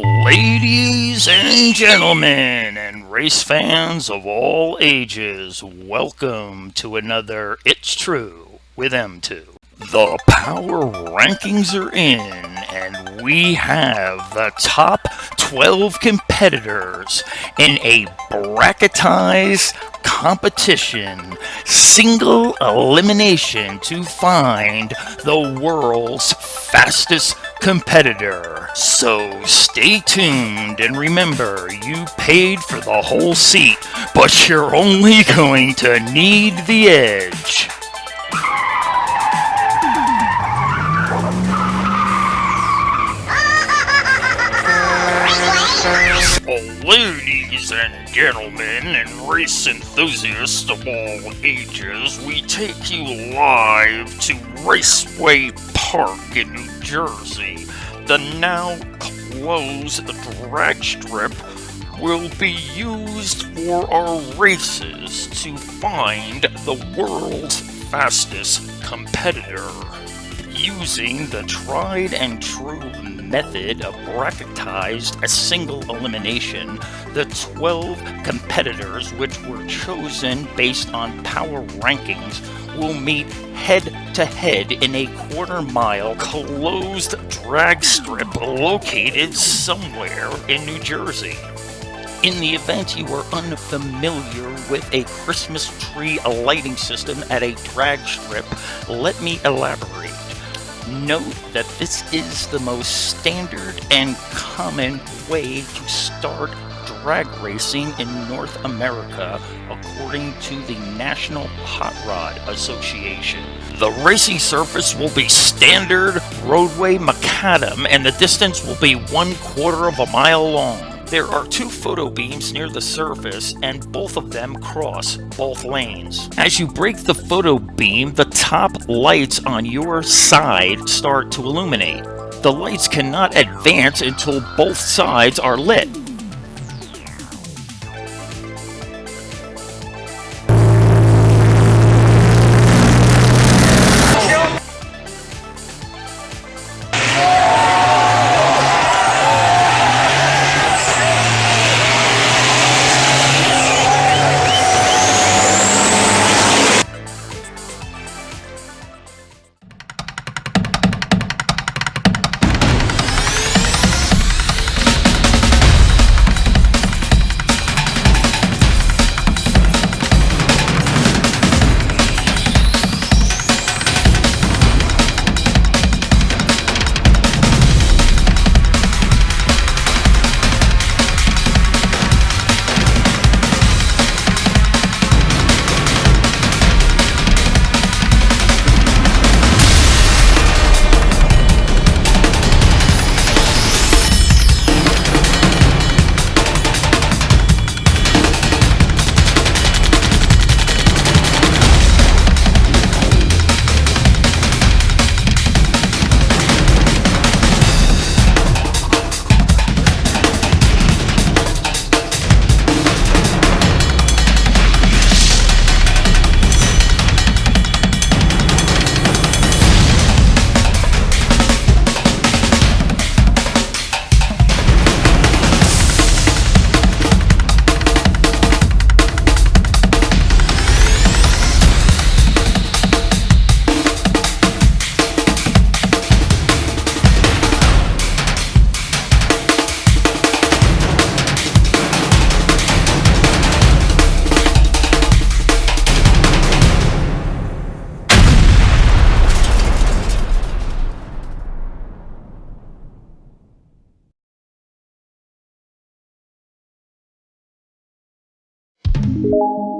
Ladies and gentlemen, and race fans of all ages, welcome to another It's True with M2. The power rankings are in, and we have the top 12 competitors in a bracketized competition, single elimination to find the world's fastest competitor. So stay tuned and remember you paid for the whole seat, but you're only going to need the edge. Ladies and gentlemen, and race enthusiasts of all ages, we take you live to Raceway Park in New Jersey. The now closed drag strip will be used for our races to find the world's fastest competitor. Using the tried and true method of bracketized a single elimination, the 12 competitors which were chosen based on power rankings will meet head to head in a quarter mile closed drag strip located somewhere in New Jersey. In the event you are unfamiliar with a Christmas tree lighting system at a drag strip, let me elaborate. Note that this is the most standard and common way to start drag racing in North America, according to the National Hot Rod Association. The racing surface will be standard roadway macadam, and the distance will be one quarter of a mile long. There are two photo beams near the surface, and both of them cross both lanes. As you break the photo beam, the top lights on your side start to illuminate. The lights cannot advance until both sides are lit. You